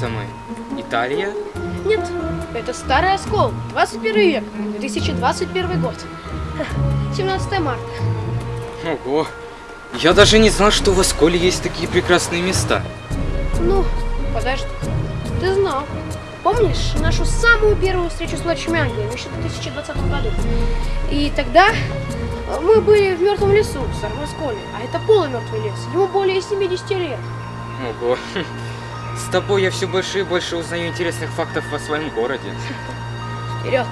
Это мы? Италия? Нет, это старый оскол, 21 век, 2021 год. 17 марта. Ого, я даже не знал, что в Осколе есть такие прекрасные места. Ну, подожди, ты знал. Помнишь нашу самую первую встречу с ангелами еще в 2020 году? И тогда мы были в мертвом лесу в Старом Осколе, а это полумертвый лес, ему более 70 лет. Ого, тобой я все больше и больше узнаю интересных фактов о своем городе. Вперед!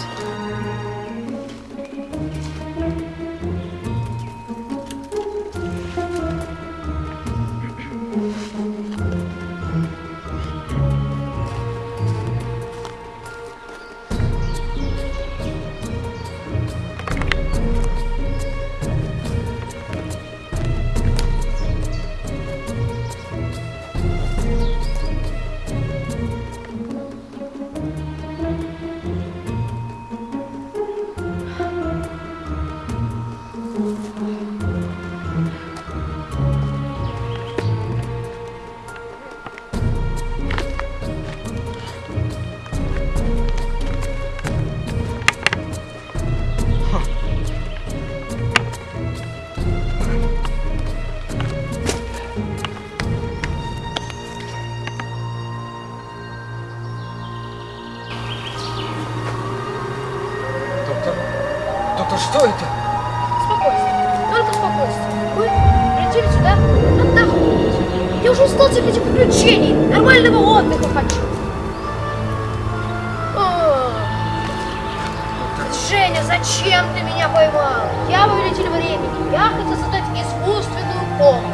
Я повелитель времени, я хотел создать искусственную комнату.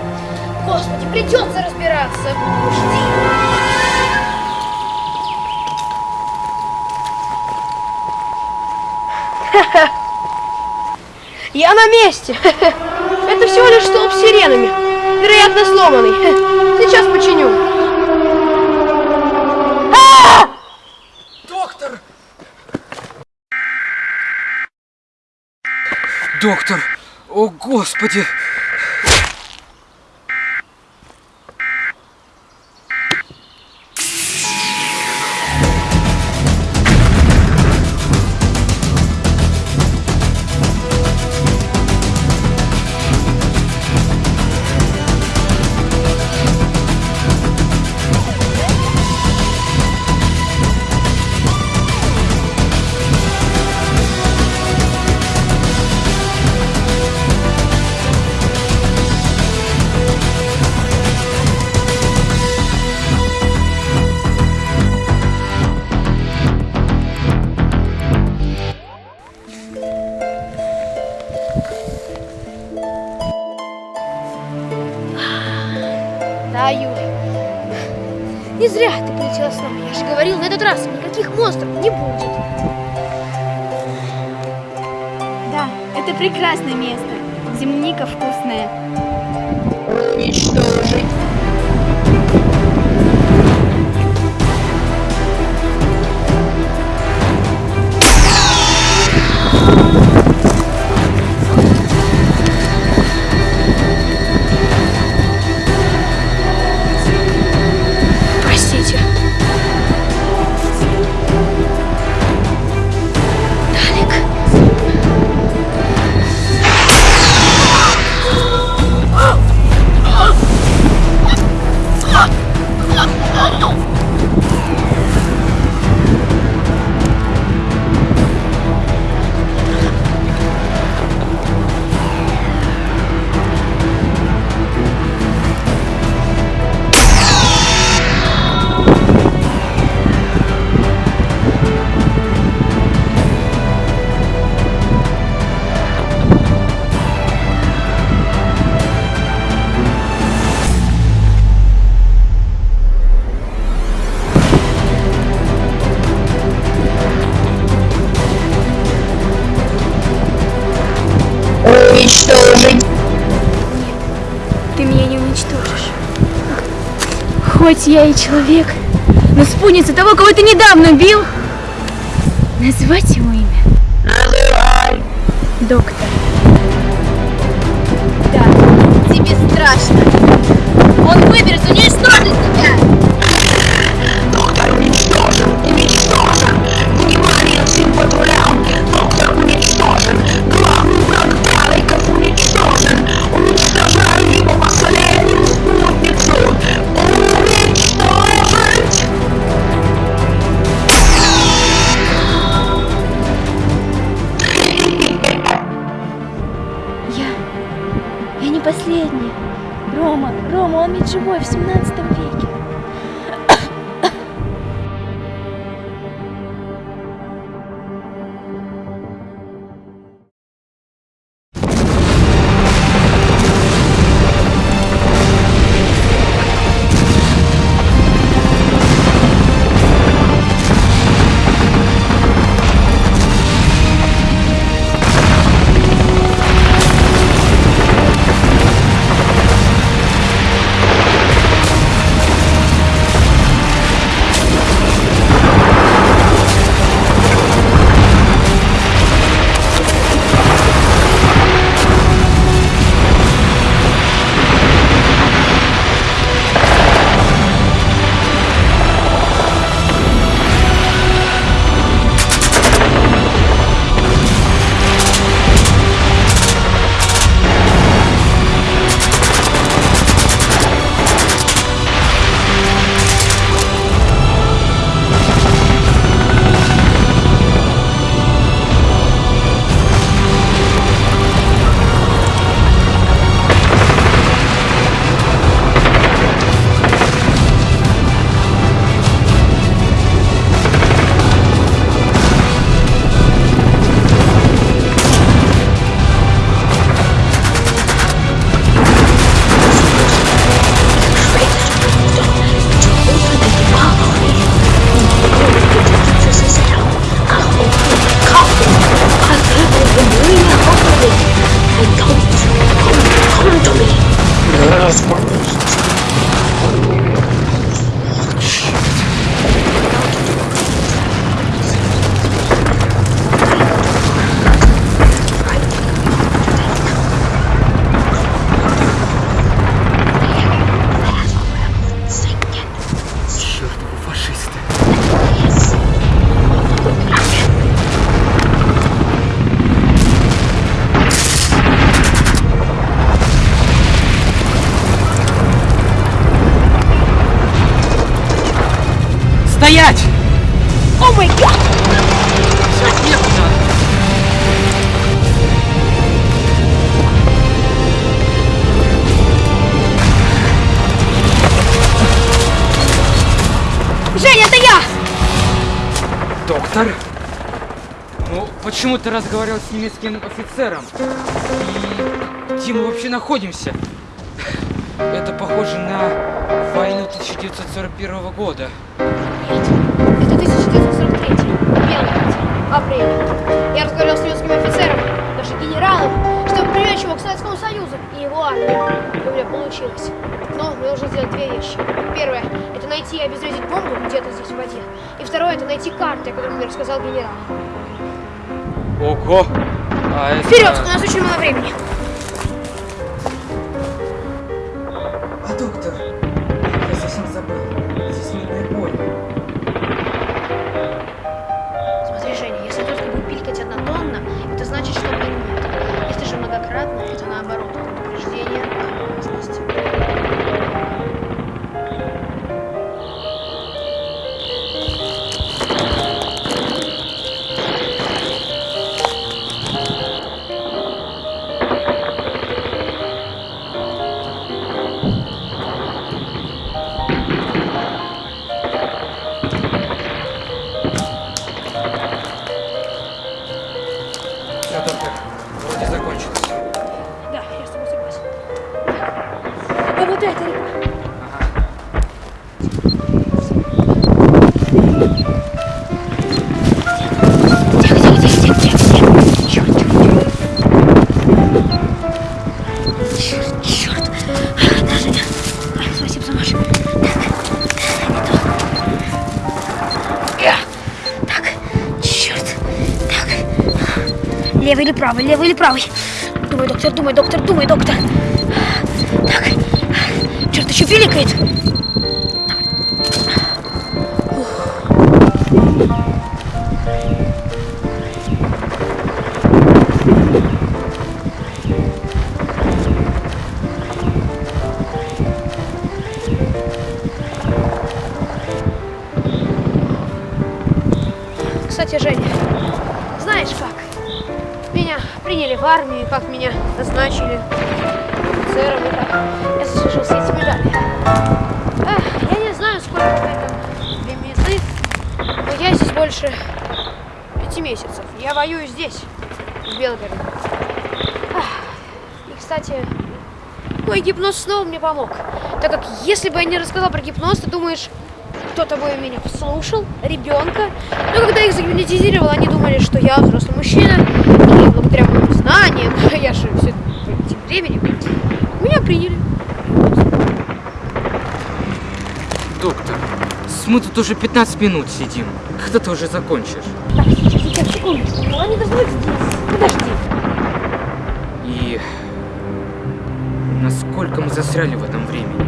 Господи, придется разбираться. Жди. Я на месте. Это всего лишь столб с сиренами. Вероятно, сломанный. Сейчас починю. Доктор! Доктор! О, Господи! Зря ты полетела с нами. Я же говорил, на этот раз никаких монстров не будет. Да, это прекрасное место. Земляника вкусная. Уничтожить. Хоть я и человек, но спутница того, кого ты недавно убил, назвать его имя Называй. доктор. Да, тебе страшно. Он выберется, уничтожит тебя. Почему ты разговаривал с немецким офицером? И где мы вообще находимся? Это похоже на войну 1941 года. Это 1943. Белгород. Апрель. Я разговаривал с немецким офицером, даже генералом, чтобы привлечь его к Советскому Союзу и его армию. И у меня получилось. Но мне нужно сделать две вещи. Первое – это найти и обезвредить бомбу где-то здесь в воде. И второе – это найти карты, о которых мне рассказал генерал. Ого! А это... Вперед! У нас очень мало времени. Правый, левый или правый. Думай, доктор, думай, доктор, думай, доктор. Так. Черт, еще пиликает. назначили сэром. Я слышал с этими медалями. Эх, я не знаю, сколько это лимиты, но я здесь больше пяти месяцев. Я воюю здесь, в Белгороде. И, кстати, мой гипноз снова мне помог. Так как, если бы я не рассказал про гипноз, ты думаешь, кто-то бы меня послушал, ребенка. Но когда их загипнотизировал, они думали, что я взрослый мужчина, Знаниям, я же все тем временем, меня приняли. Доктор, мы тут уже 15 минут сидим. Когда ты уже закончишь? Так, сейчас, сейчас, секундочку. Ну, они должны быть здесь. Подожди. И насколько мы застряли в этом времени?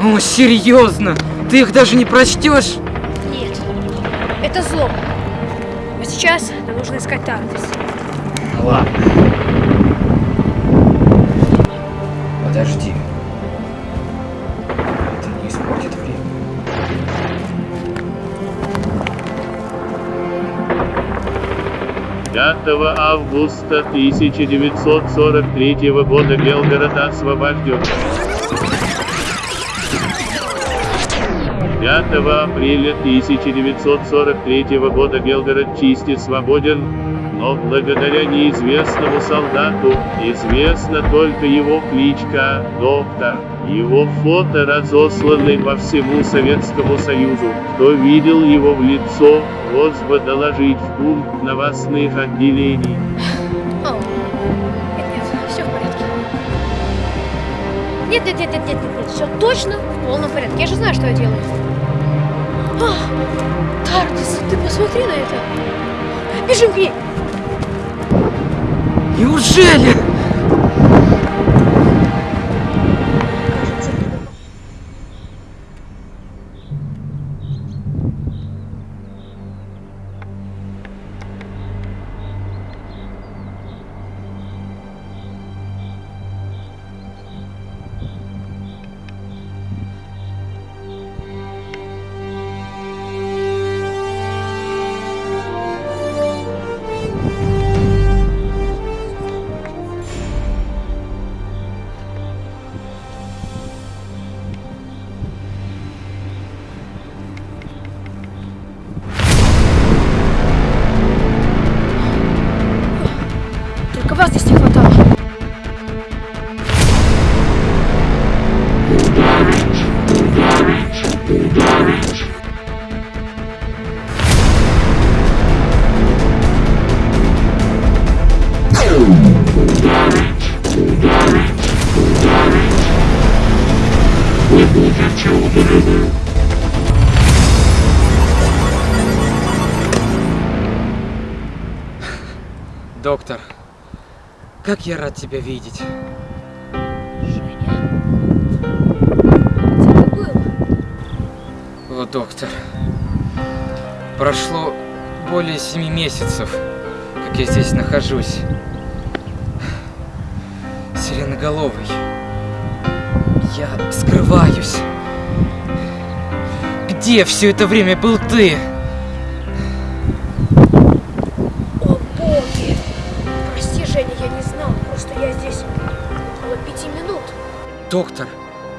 О, серьезно? Ты их даже не прочтешь? Нужно искать Тардис. Ладно. Подожди. Это не испортит время. Пятого августа 1943 года Белгород освобожден. 5 апреля 1943 года Белгород чисти свободен, но благодаря неизвестному солдату, известна только его кличка «Доктор». Его фото разосланы по всему Советскому Союзу. Кто видел его в лицо, просьба доложить в пункт новостных отделений. О, нет, нет, все в порядке. Нет, нет, нет, нет, нет, нет, все точно в полном порядке. Я же знаю, что я делаю. А, Тардис, ты посмотри на это. Бежим к ней. Неужели? Как я рад тебя видеть. Где ты был? О, доктор. Прошло более семи месяцев, как я здесь нахожусь. Сиреноголовый. Я скрываюсь. Где все это время был ты? Доктор,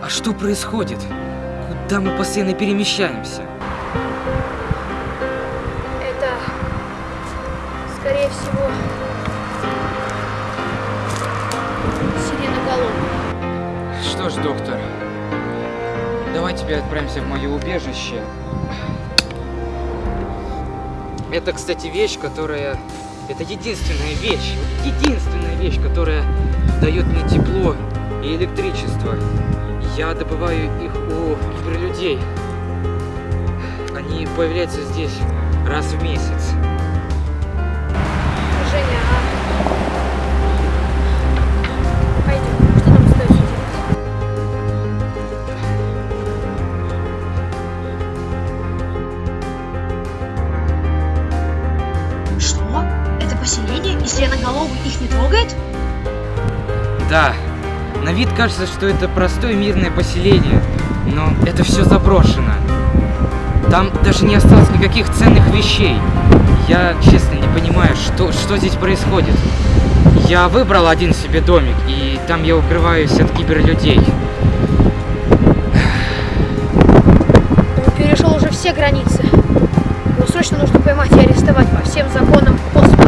а что происходит? Куда мы постоянно перемещаемся? Это, скорее всего, сиреноголовый. Что ж, доктор, давай теперь отправимся в мое убежище. Это, кстати, вещь, которая... Это единственная вещь, единственная вещь, которая дает мне тепло и электричество. Я добываю их у киберлюдей. Они появляются здесь раз в месяц. Женя, а... Пойдем, что нам делать? Что? Это поселение, и сиреноголовый их не трогает? Да, на вид кажется, что это простое мирное поселение, но это все заброшено. Там даже не осталось никаких ценных вещей. Я честно не понимаю, что, что здесь происходит. Я выбрал один себе домик, и там я укрываюсь от киберлюдей. границе. Его срочно нужно поймать и арестовать по всем законам космоса.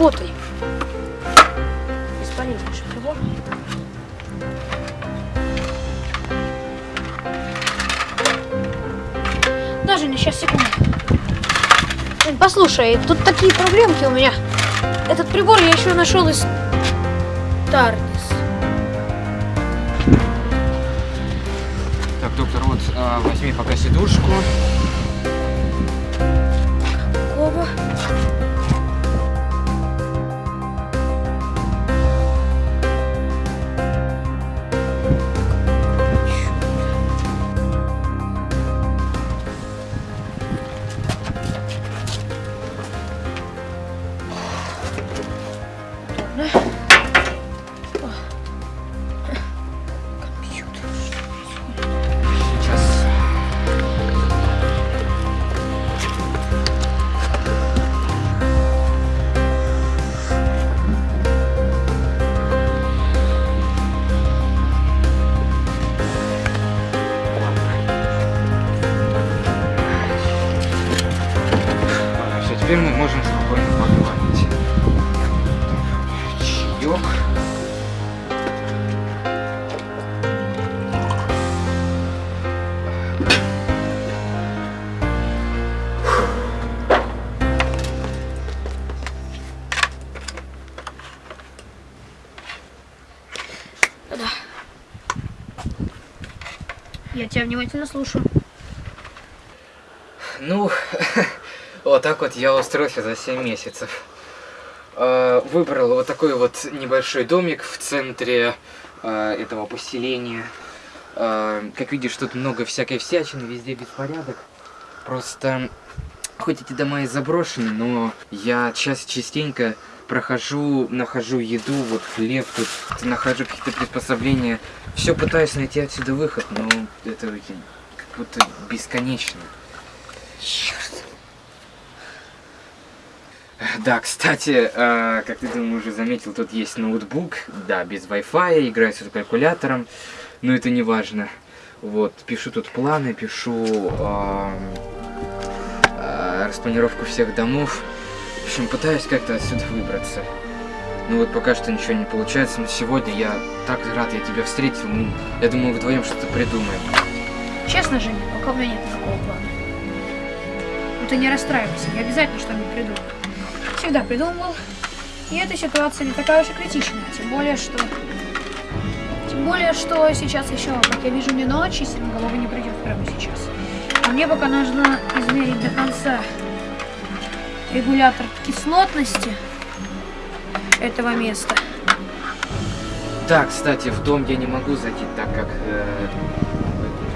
Работай. Бесполезнейший прибор. Даже не сейчас, секунду. Послушай, тут такие проблемки у меня. Этот прибор я еще нашел из Тарнис. Так, доктор, вот а, возьми пока сидушку. Я тебя внимательно слушаю. Ну, вот так вот я устроился за 7 месяцев. Э, Выбрал вот такой вот небольшой домик в центре э, этого поселения. Э, Как видишь, тут много всякой всячины, везде беспорядок. Просто, хоть эти дома и заброшены, но я час частенько прохожу, нахожу еду, вот хлеб, тут нахожу какие-то приспособления. Все пытаюсь найти отсюда выход, но это как будто бесконечно. Да, кстати, э, как ты думаю, уже заметил, тут есть ноутбук, да, без Wi-Fi, играю с калькулятором, но это не важно. Вот, пишу тут планы, пишу эм, э, распланировку всех домов. В общем, пытаюсь как-то отсюда выбраться. Ну вот пока что ничего не получается, но сегодня я так рад, я тебя встретил. Ну, я думаю, вдвоем что-то придумаем. Честно, Женя, пока у меня нет такого плана. Ну ты не расстраивайся, я обязательно что-нибудь придумаю. Всегда придумывал. И эта ситуация не такая уж и критичная. Тем более, что... Тем более, что сейчас еще, как я вижу, не ночь, и сиреноголовый не придет прямо сейчас. А мне пока нужно измерить до конца регулятор кислотности этого места. Да, кстати, в дом я не могу зайти, так как э,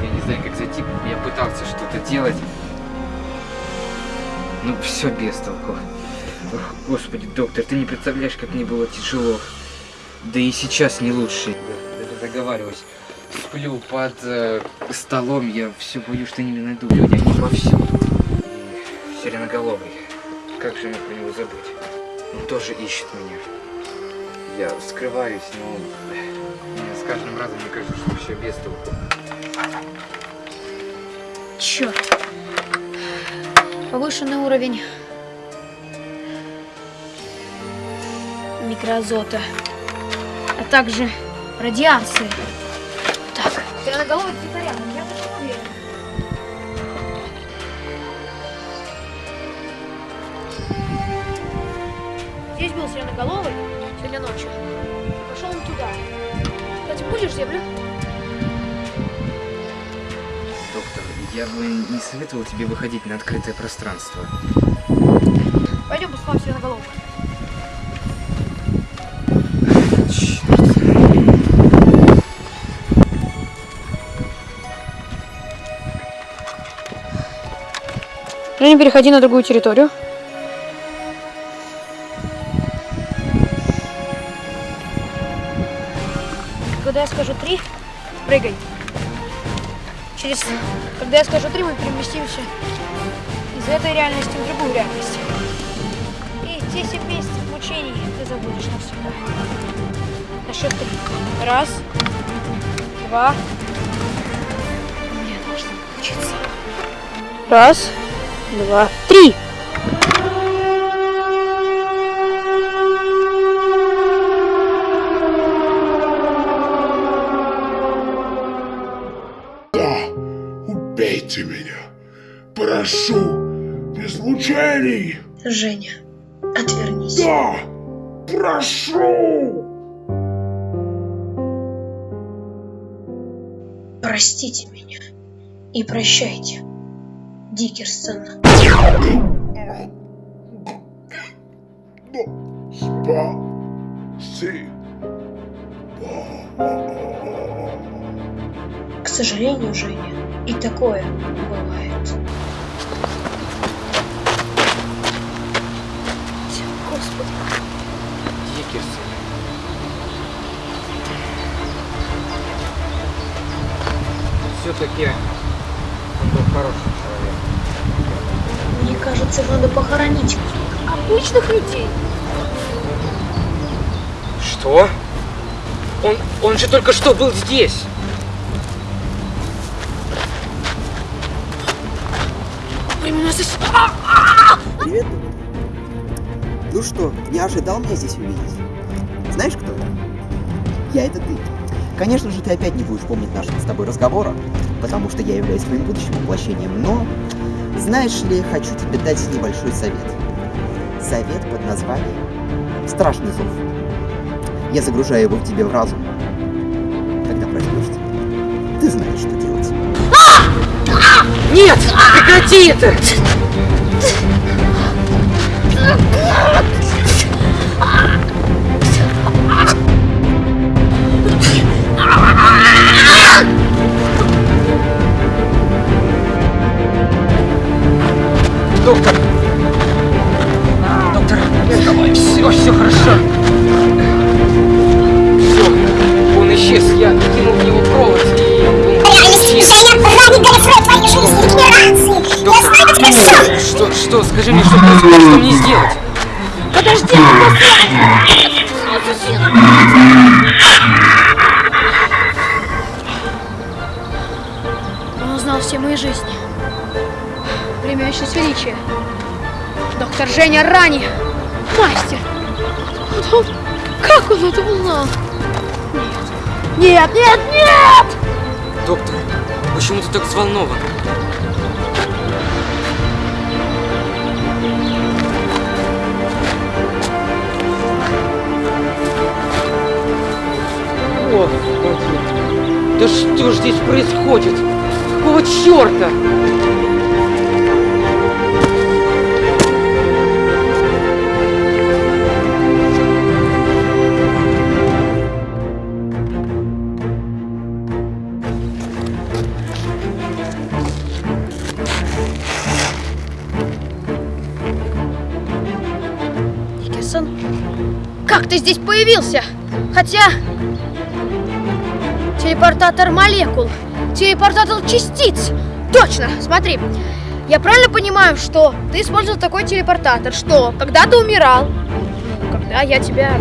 я не знаю, как зайти. Я пытался что-то делать. Ну, все без толку. Ох, господи, доктор, ты не представляешь, как мне было тяжело. Да и сейчас не лучше. Заговариваюсь. Сплю под э, столом, я все боюсь, что не найду. Люди, они повсюду. И Сиреноголовый. Как же мне про него забыть? Он тоже ищет меня. Я скрываюсь, но мне с каждым разом мне кажется, что все без толку. Черт. Повышенный уровень микроазота, а также радиации. Так, сиреноголовый где-то рядом, я Был сиреноголовый сегодня ночью. Пошел он туда. Кстати, будешь землю? Я бы не советовал тебе выходить на открытое пространство. Пойдем посмотрим сиреноголового. Черт. Женя, переходи на другую территорию. Скажу три, мы переместимся из этой реальности в другую реальность. И 10 месяцев мучений ты забудешь навсегда. На счет три. Раз, два. Мне должно получиться. Раз, два, три. Убейте меня. Прошу, без мучений. Женя, отвернись. Да, прошу. Простите меня. И прощайте. Дикерсон. Спаси. К сожалению, Женя, и такое бывает. Дикерсон. Все-таки он был хороший человек. Мне кажется, надо похоронить. Обычных людей. Что? Он, он же только что был здесь. Времена здесь... Привет. Ну что, не ожидал меня здесь увидеть? Знаешь, кто я? Я это ты. Конечно же, ты опять не будешь помнить нашего с тобой разговора, потому что я являюсь твоим будущим воплощением, но, знаешь ли, хочу тебе дать небольшой совет. Совет под названием «Страшный зов». Я загружаю его в тебе в разум. Когда проснешься, ты знаешь, что делать. Нет! Прекрати это! Доктор! Женя Рани. Мастер. Он- Как он это узнал? Нет. Нет, нет, нет! Доктор, почему ты так взволнован? Господи, да что ж здесь происходит? Какого черта? Ты здесь появился? Хотя... Телепортатор молекул. Телепортатор частиц. Точно, смотри. Я правильно понимаю, что ты использовал такой телепортатор, что когда ты умирал, когда я тебя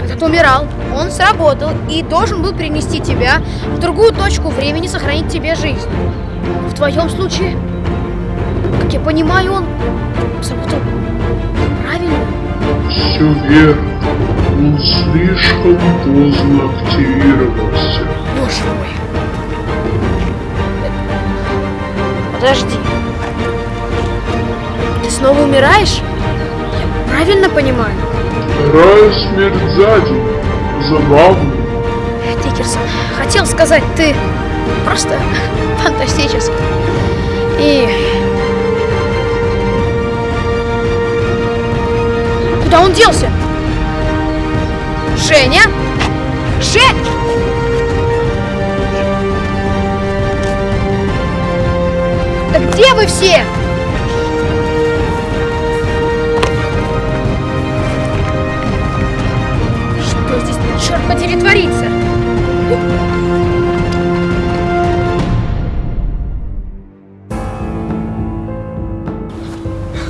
когда ты умирал, он сработал и должен был перенести тебя в другую точку времени, сохранить тебе жизнь. В твоем случае, как я понимаю, он сработал правильно. Все верно. Он слишком поздно активировался. Боже мой. Подожди. Ты снова умираешь? Я правильно понимаю? Вторая смерть за день. Забавно. Дикерсон, хотел сказать, ты просто фантастическое. И... Куда он делся? Женя? Жень! Да где вы все? Что здесь, черт подери, творится?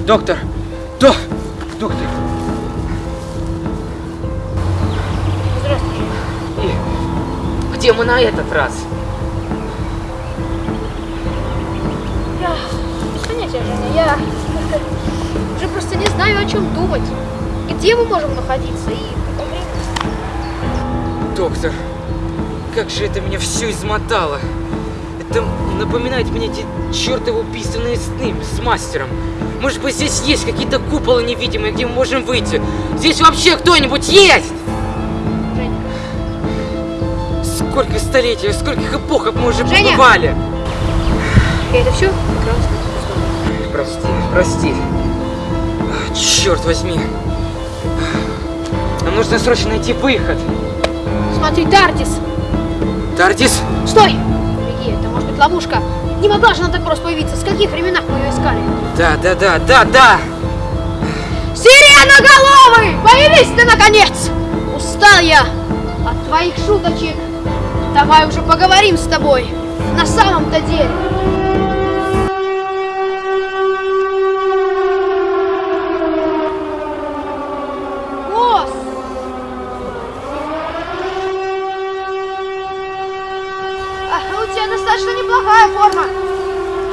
Доктор! И где мы на этот раз? Я... Понятия, Женя, я... Уже просто не знаю, о чем думать. Где мы можем находиться и... Доктор, как же это меня все измотало. Это напоминает мне эти чертовы убийственные сны с мастером. Может быть, здесь есть какие-то куполы невидимые, где мы можем выйти? Здесь вообще кто-нибудь есть? Сколько столетий, скольких эпох мы уже Женя! побывали? И это все? Прости, прости. Черт возьми. Нам нужно срочно найти выход. Смотри, Тартис! Тардис, Стой! Беги, это может быть ловушка. Не могла же она так просто появиться. С каких временах мы ее искали? да, да, да, да, да. Сиреноголовый! Появись ты, наконец! Устал я от твоих шуточек. Давай уже поговорим с тобой. На самом-то деле. Босс! А, у тебя достаточно неплохая форма.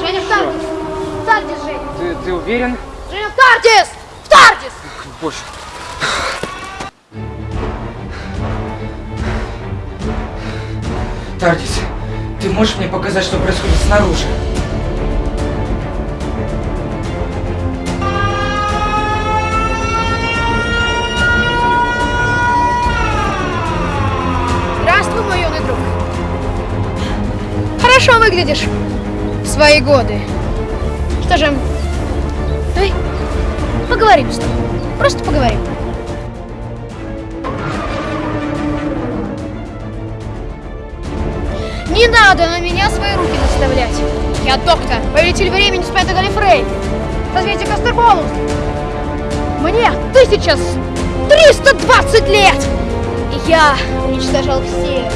Женя, в Тардис. В Тардис, Женя. Ты, ты уверен? Женя, в Тардис! В Тардис! Боже. Тардис, ты можешь мне показать, что происходит снаружи? Здравствуй, мой юный друг. Хорошо выглядишь в свои годы. Что же, давай поговорим с тобой. Просто поговорим. Надо на меня свои руки наставлять. Я доктор, повелитель времени Спайда Галифрей. Созвездие Кастерболус. Мне 1320 лет. И я уничтожал всех,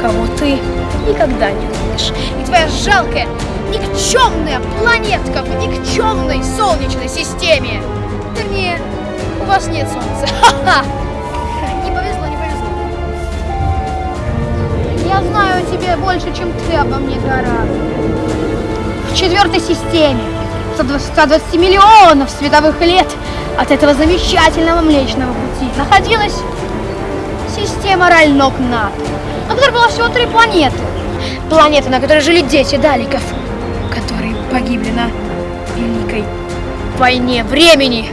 кого ты никогда не увидишь. И твоя жалкая, никчемная планетка в никчемной солнечной системе. Вернее, у вас нет солнца. Ха-ха! Тебе больше, чем ты обо мне, Гора. В четвертой системе, 120 120 миллионов световых лет от этого замечательного Млечного Пути находилась система Ральнок-Нат, на которой было всего три планеты. Планеты, на которой жили дети Даликов, которые погибли на Великой войне времени.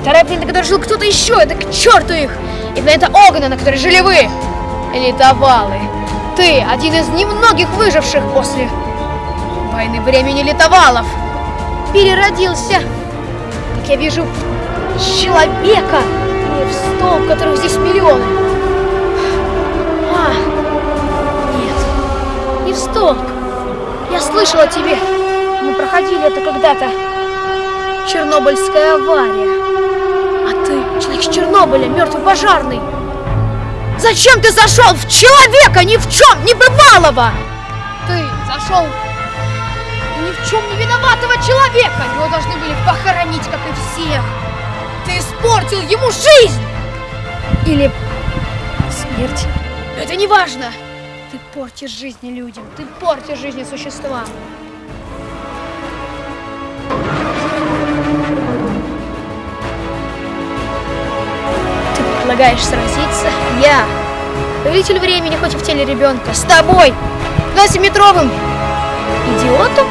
Вторая планета, на которой жил кто-то еще, это к черту их. И планета Огна, на которой жили вы, литовалы. Ты один из немногих выживших после войны времени литовалов. Переродился, как я вижу, человека или в столб, которых здесь миллионы. А, нет, не в столб. Я слышала тебе. Мы проходили это когда-то. Чернобыльская авария. А ты, человек с Чернобыля, мертвый пожарный. Зачем ты зашел в человека ни в чем не бывалого? Ты зашел ни в чем не виноватого человека. Его должны были похоронить, как и всех. Ты испортил ему жизнь. Или смерть. Это не важно. Ты портишь жизни людям. Ты портишь жизни существам. предлагаешь сразиться? Я, повелитель времени, хоть и в теле ребенка, с тобой, двадцатиметровым идиотом?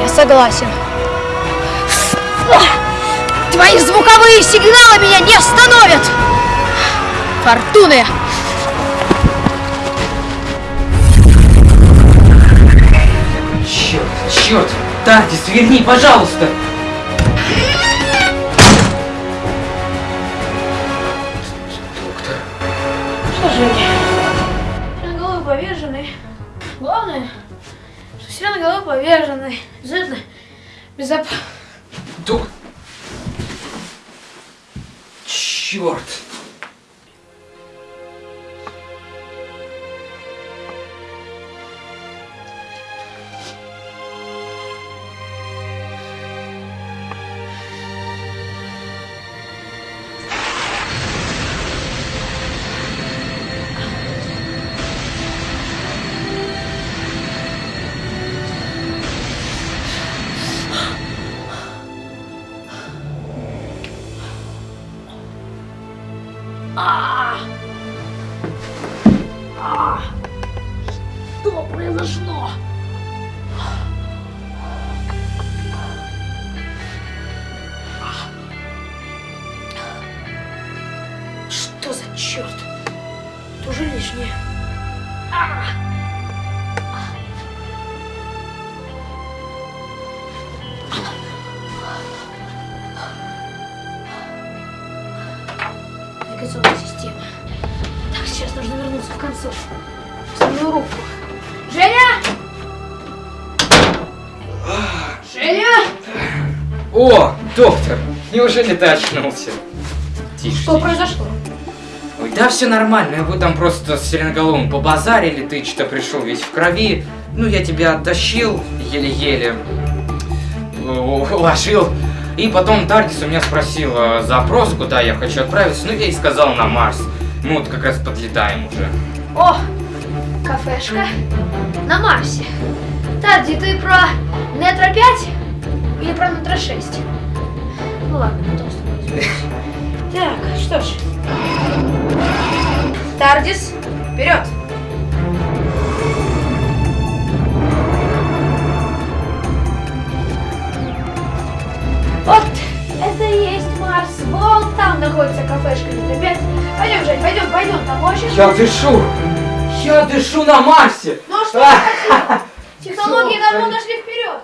Я согласен. Твои звуковые сигналы меня не остановят! Фортуны! Черт, черт! Тардис, верни, пожалуйста! Сиреноголовый поверженный. Обязательно безоп... Док... Черт! Навигационная система. Так, сейчас нужно вернуться в концов. В самую руку. Женя! Женя! О, доктор! Неужели ты очнулся? Тише. Что тише. произошло? Ой, да все нормально, вы там просто с Сиреноголовым побазарили, ты что-то пришел весь в крови. Ну, я тебя оттащил еле-еле, у- уложил. И потом Тардис у меня спросил э, запрос, куда я хочу отправиться. Ну, я и сказал на Марс. Мы вот как раз подлетаем уже. О, кафешка на Марсе. Тарди, ты про Нетро 5 или про Нетро 6? Ну ладно, потом с тобой. Так, что ж. Тардис, вперед! Вот, это и есть Марс. Вон там находится кафешка 5. Пойдем, Жень, пойдем, пойдем, там очень... Я дышу! Я дышу на Марсе! Ну а что хотел? Технологии давно дошли вперед.